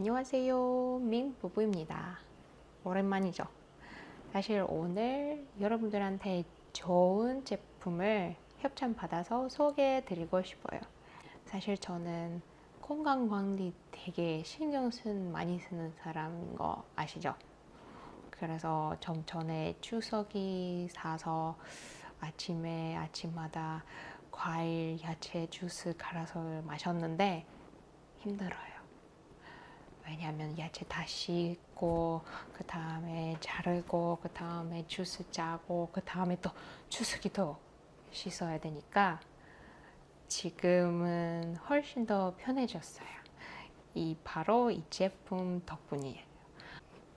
안녕하세요 민 부부입니다 오랜만이죠 사실 오늘 여러분들한테 좋은 제품을 협찬 받아서 소개해 드리고 싶어요 사실 저는 건강관리 되게 신경 쓴 많이 쓰는 사람인 거 아시죠? 그래서 좀 전에 추석이 사서 아침에 아침마다 과일, 야채 주스 갈아서 마셨는데 힘들어요. 왜냐하면 야채 다 씻고 그 다음에 자르고 그 다음에 주스 짜고 그 다음에 또 주스기도 씻어야 되니까 지금은 훨씬 더 편해졌어요. 이 바로 이 제품 덕분이에요.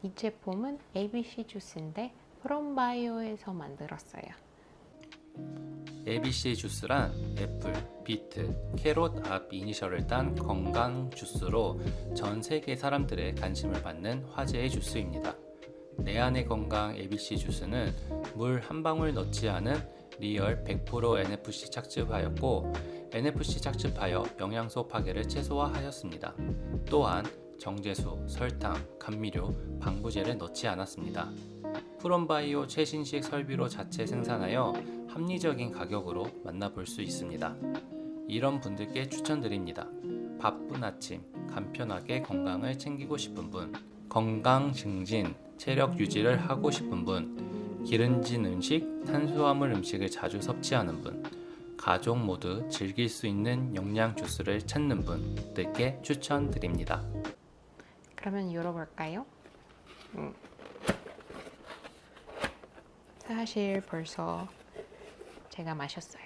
이 제품은 ABC 주스인데 프롬바이오에서 만들었어요. ABC 주스란 애플, 비트, carrot 앞 이니셜을 딴 건강 주스로 전 세계 사람들의 관심을 받는 화제의 주스입니다. 내 안의 건강 ABC 주스는 물 한 방울 넣지 않은 real 100% NFC 착즙하였고 NFC 착즙하여 영양소 파괴를 최소화하였습니다. 또한 정제수, 설탕, 감미료, 방부제를 넣지 않았습니다. 프롬바이오 최신식 설비로 자체 생산하여 합리적인 가격으로 만나볼 수 있습니다. 이런 분들께 추천드립니다. 바쁜 아침 간편하게 건강을 챙기고 싶은 분, 건강 증진, 체력 유지를 하고 싶은 분, 기름진 음식, 탄수화물 음식을 자주 섭취하는 분, 가족 모두 즐길 수 있는 영양 주스를 찾는 분들께 추천드립니다. 그러면 열어볼까요? 음. 사실 벌써 제가 마셨어요.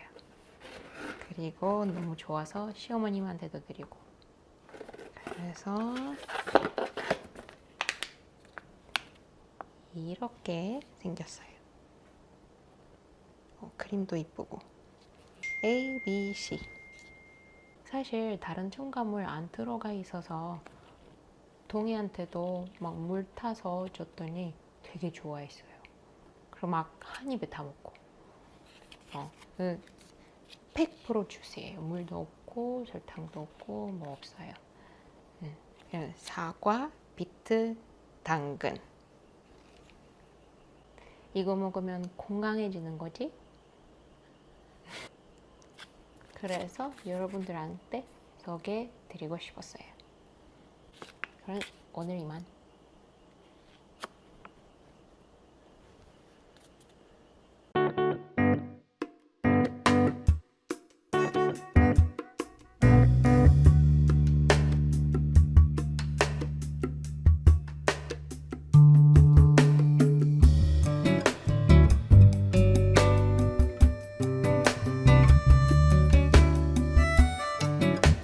그리고 너무 좋아서 시어머님한테도 드리고 그래서 이렇게 생겼어요. 어, 그림도 이쁘고 A, B, C 사실 다른 첨가물 안 들어가 있어서 동이한테도 막 물 타서 줬더니 되게 좋아했어요. 그럼 막 한 입에 다 먹고 어, 그100% 주스예요. 물도 없고 설탕도 없고 뭐 없어요. 네. 사과, 비트, 당근 이거 먹으면 건강해지는 거지? 그래서 여러분들한테 소개해 드리고 싶었어요. 그럼 오늘 이만.